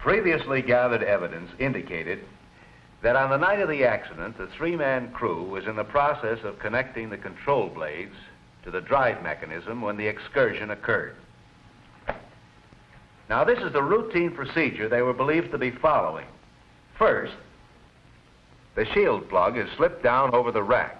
Previously gathered evidence indicated that on the night of the accident, the three-man crew was in the process of connecting the control blades to the drive mechanism when the excursion occurred. Now, this is the routine procedure they were believed to be following. First, the shield plug is slipped down over the rack.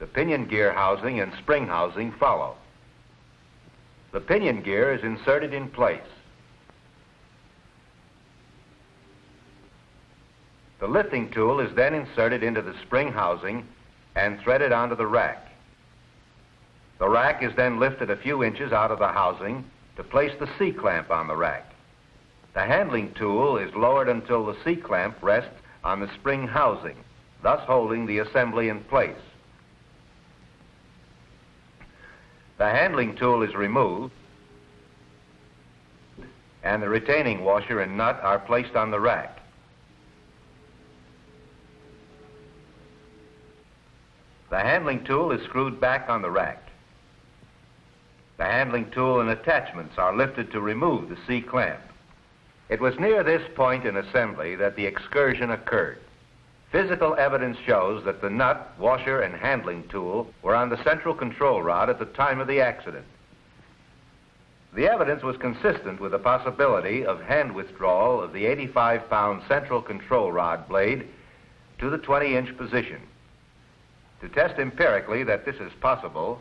The pinion gear housing and spring housing follow. The pinion gear is inserted in place. The lifting tool is then inserted into the spring housing and threaded onto the rack. The rack is then lifted a few inches out of the housing to place the C-clamp on the rack. The handling tool is lowered until the C-clamp rests on the spring housing, thus holding the assembly in place. The handling tool is removed and the retaining washer and nut are placed on the rack. The handling tool is screwed back on the rack. The handling tool and attachments are lifted to remove the C-clamp. It was near this point in assembly that the excursion occurred. Physical evidence shows that the nut, washer, and handling tool were on the central control rod at the time of the accident. The evidence was consistent with the possibility of hand withdrawal of the 85-pound central control rod blade to the 20-inch position. To test empirically that this is possible,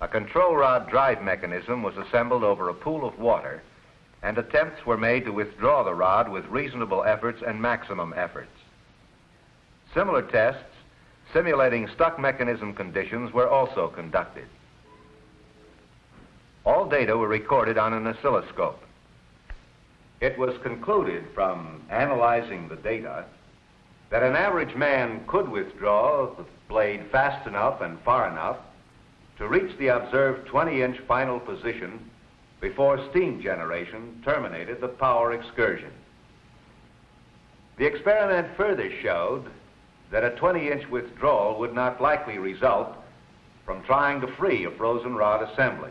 a control rod drive mechanism was assembled over a pool of water, and attempts were made to withdraw the rod with reasonable efforts and maximum efforts. Similar tests simulating stuck mechanism conditions were also conducted. All data were recorded on an oscilloscope. It was concluded from analyzing the data that an average man could withdraw the blade fast enough and far enough to reach the observed 20-inch final position before steam generation terminated the power excursion. The experiment further showed that a 20-inch withdrawal would not likely result from trying to free a frozen rod assembly.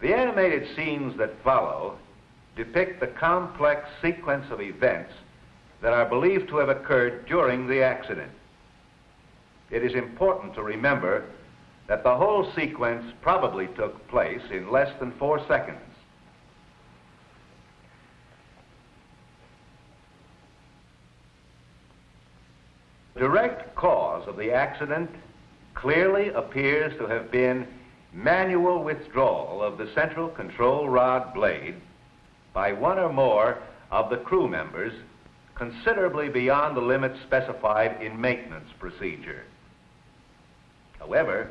The animated scenes that follow depict the complex sequence of events that are believed to have occurred during the accident. It is important to remember that the whole sequence probably took place in less than four seconds. Direct cause of the accident clearly appears to have been manual withdrawal of the central control rod blade by one or more of the crew members considerably beyond the limits specified in maintenance procedure. However,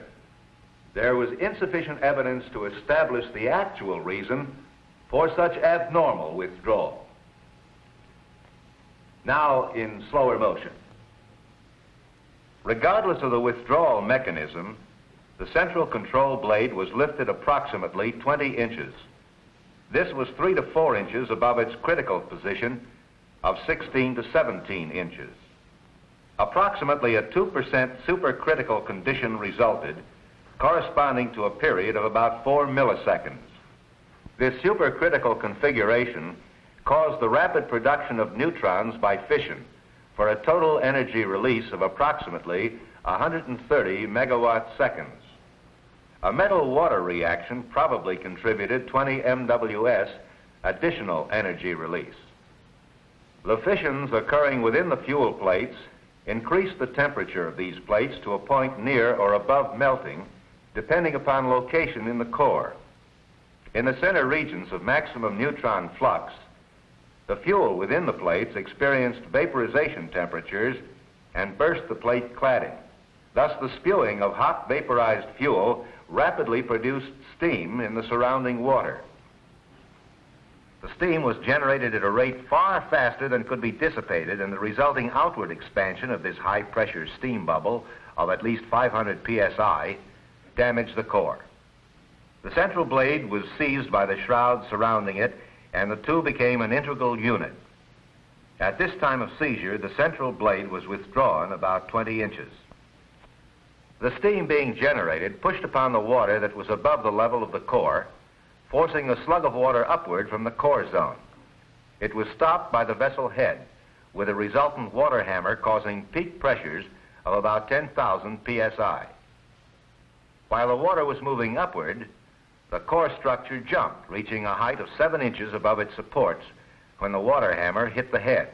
there was insufficient evidence to establish the actual reason for such abnormal withdrawal. Now in slower motion. Regardless of the withdrawal mechanism, the central control blade was lifted approximately 20 inches. This was 3 to 4 inches above its critical position of 16 to 17 inches. Approximately a 2% supercritical condition resulted, corresponding to a period of about 4 milliseconds. This supercritical configuration caused the rapid production of neutrons by fission, for a total energy release of approximately 130 megawatt seconds. A metal-water reaction probably contributed 20 MWS additional energy release. The fissions occurring within the fuel plates increase the temperature of these plates to a point near or above melting, depending upon location in the core. In the center regions of maximum neutron flux, the fuel within the plates experienced vaporization temperatures and burst the plate cladding. Thus, the spewing of hot vaporized fuel rapidly produced steam in the surrounding water. The steam was generated at a rate far faster than could be dissipated, and the resulting outward expansion of this high pressure steam bubble of at least 500 psi damaged the core. The central blade was seized by the shroud surrounding it and the two became an integral unit. At this time of seizure, the central blade was withdrawn about 20 inches. The steam being generated pushed upon the water that was above the level of the core, forcing a slug of water upward from the core zone. It was stopped by the vessel head, with a resultant water hammer causing peak pressures of about 10,000 psi. While the water was moving upward, the core structure jumped, reaching a height of 7 inches above its supports when the water hammer hit the head.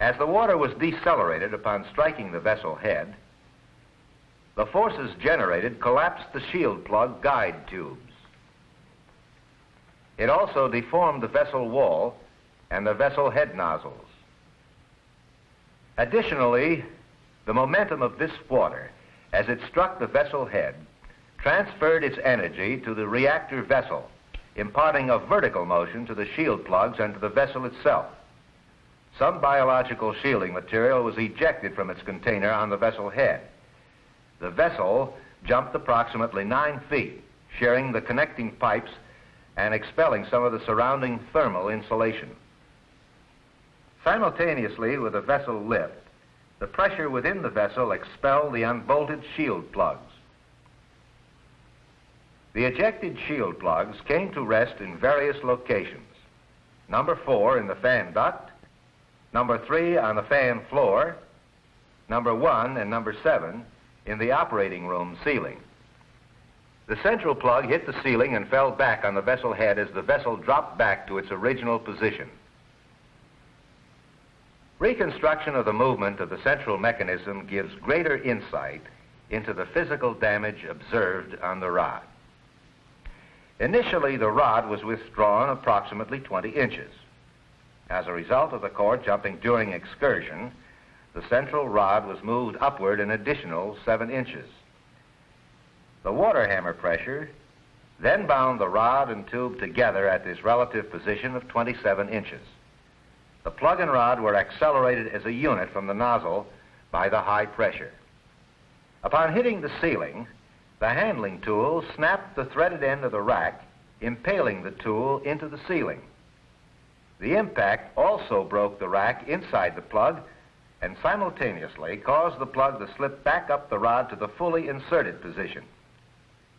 As the water was decelerated upon striking the vessel head, the forces generated collapsed the shield plug guide tubes. It also deformed the vessel wall and the vessel head nozzles. Additionally, the momentum of this water, as it struck the vessel head, transferred its energy to the reactor vessel, imparting a vertical motion to the shield plugs and to the vessel itself. Some biological shielding material was ejected from its container on the vessel head. The vessel jumped approximately nine feet, sharing the connecting pipes and expelling some of the surrounding thermal insulation. Simultaneously with the vessel lift, the pressure within the vessel expelled the unbolted shield plugs. The ejected shield plugs came to rest in various locations. Number four in the fan duct, number three on the fan floor, number one and number seven in the operating room ceiling. The central plug hit the ceiling and fell back on the vessel head as the vessel dropped back to its original position. Reconstruction of the movement of the central mechanism gives greater insight into the physical damage observed on the rod. Initially, the rod was withdrawn approximately 20 inches. As a result of the core jumping during excursion, the central rod was moved upward an additional 7 inches. The water hammer pressure then bound the rod and tube together at this relative position of 27 inches. The plug and rod were accelerated as a unit from the nozzle by the high pressure. Upon hitting the ceiling, the handling tool snapped the threaded end of the rack, impaling the tool into the ceiling. The impact also broke the rack inside the plug and simultaneously caused the plug to slip back up the rod to the fully inserted position.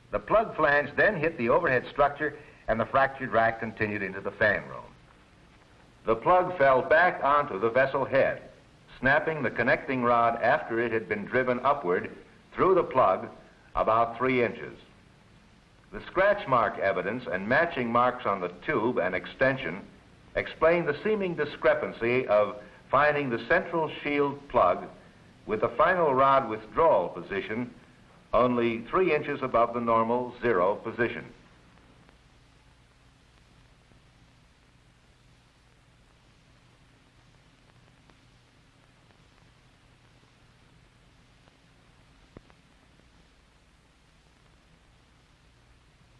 The plug flange then hit the overhead structure and the fractured rack continued into the fan room. The plug fell back onto the vessel head, snapping the connecting rod after it had been driven upward through the plug about three inches. The scratch mark evidence and matching marks on the tube and extension explain the seeming discrepancy of finding the central shield plug with the final rod withdrawal position only three inches above the normal zero position.